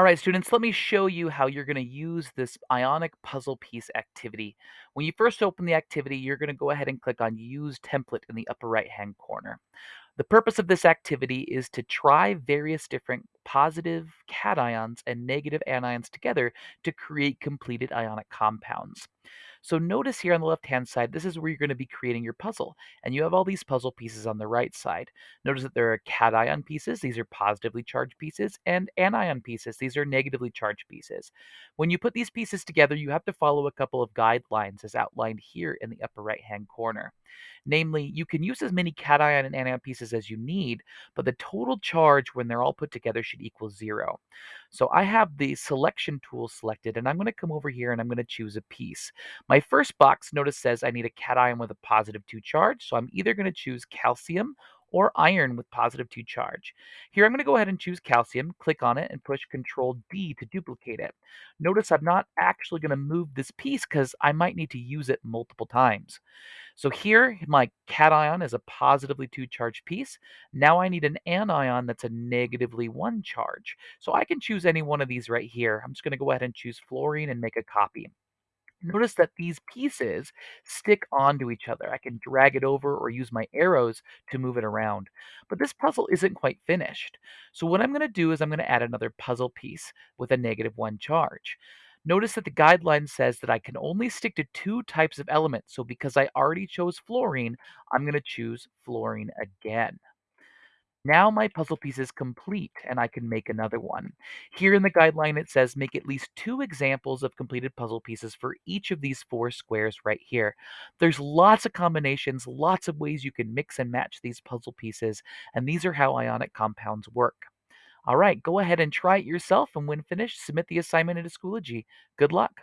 All right, students, let me show you how you're going to use this ionic puzzle piece activity. When you first open the activity, you're going to go ahead and click on Use Template in the upper right-hand corner. The purpose of this activity is to try various different positive cations and negative anions together to create completed ionic compounds. So notice here on the left-hand side, this is where you're going to be creating your puzzle. And you have all these puzzle pieces on the right side. Notice that there are cation pieces, these are positively charged pieces, and anion pieces, these are negatively charged pieces. When you put these pieces together, you have to follow a couple of guidelines as outlined here in the upper right-hand corner. Namely, you can use as many cation and anion pieces as you need, but the total charge when they're all put together should equal zero. So I have the selection tool selected, and I'm going to come over here and I'm going to choose a piece. My first box, notice, says I need a cation with a positive 2 charge, so I'm either going to choose calcium or iron with positive 2 charge. Here I'm going to go ahead and choose calcium, click on it, and push Control D to duplicate it. Notice I'm not actually going to move this piece because I might need to use it multiple times. So here my cation is a positively 2 charged piece. Now I need an anion that's a negatively 1 charge. So I can choose any one of these right here. I'm just going to go ahead and choose fluorine and make a copy. Notice that these pieces stick onto each other. I can drag it over or use my arrows to move it around. But this puzzle isn't quite finished. So what I'm going to do is I'm going to add another puzzle piece with a negative one charge. Notice that the guideline says that I can only stick to two types of elements. So because I already chose fluorine, I'm going to choose fluorine again. Now my puzzle piece is complete and I can make another one. Here in the guideline, it says make at least two examples of completed puzzle pieces for each of these four squares right here. There's lots of combinations, lots of ways you can mix and match these puzzle pieces, and these are how ionic compounds work. All right, go ahead and try it yourself, and when finished, submit the assignment into Schoology. Good luck.